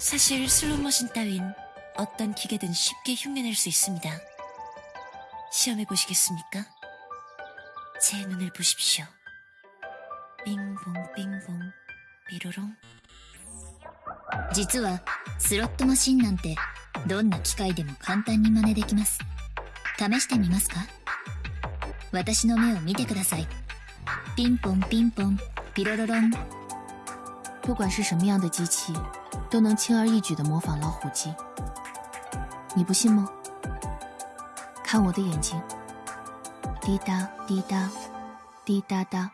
사실 슬롯머신 따윈 어떤 기계든 쉽게 흉내낼 수 있습니다. 시험해 보시겠습니까? 제 눈을 보십시오. 빙봉 빙봉 삐로롱 実はスロットマシンなんてどんな機械でも簡単に真似できます試してみますか私の目を見てくださいピンポンピンポンピロロロン 不管是什么样的机器，都能轻而易举地模仿老虎机。你不信吗？看我的眼睛，滴答滴答，滴答答。